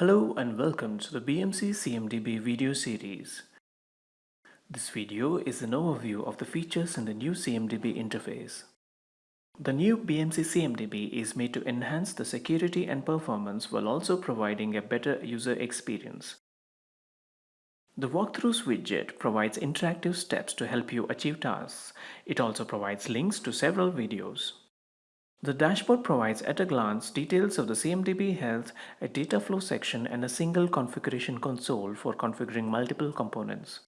Hello and welcome to the BMC CMDB video series. This video is an overview of the features in the new CMDB interface. The new BMC CMDB is made to enhance the security and performance while also providing a better user experience. The Walkthroughs widget provides interactive steps to help you achieve tasks. It also provides links to several videos. The dashboard provides at a glance details of the CMDB health, a data flow section and a single configuration console for configuring multiple components.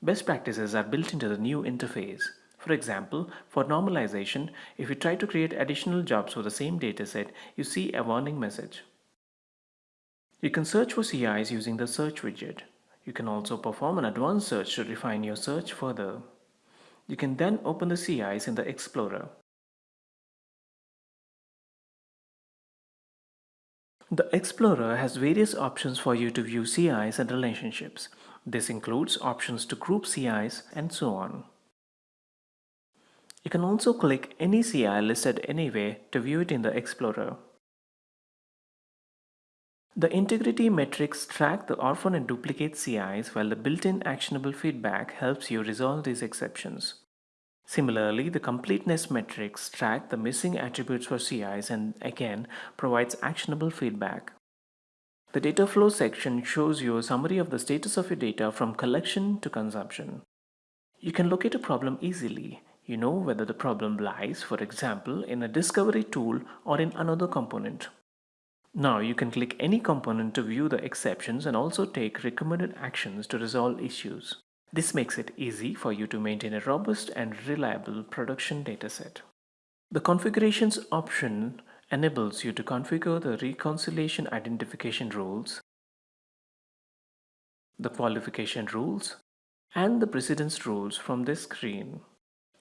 Best practices are built into the new interface. For example, for normalization, if you try to create additional jobs for the same dataset, you see a warning message. You can search for CIs using the search widget. You can also perform an advanced search to refine your search further. You can then open the CIs in the Explorer. The Explorer has various options for you to view CIs and relationships. This includes options to group CIs and so on. You can also click any CI listed anywhere to view it in the Explorer. The integrity metrics track the orphan and duplicate CIs while the built-in actionable feedback helps you resolve these exceptions. Similarly, the completeness metrics track the missing attributes for CIs and again provides actionable feedback. The data flow section shows you a summary of the status of your data from collection to consumption. You can locate a problem easily. You know whether the problem lies, for example, in a discovery tool or in another component. Now you can click any component to view the exceptions and also take recommended actions to resolve issues. This makes it easy for you to maintain a robust and reliable production dataset. The configurations option enables you to configure the reconciliation identification rules, the qualification rules, and the precedence rules from this screen.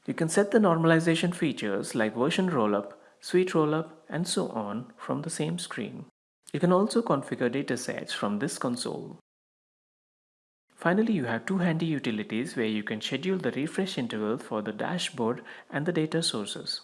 You can set the normalization features like version rollup, suite rollup, and so on from the same screen. You can also configure datasets from this console. Finally, you have two handy utilities where you can schedule the refresh interval for the dashboard and the data sources.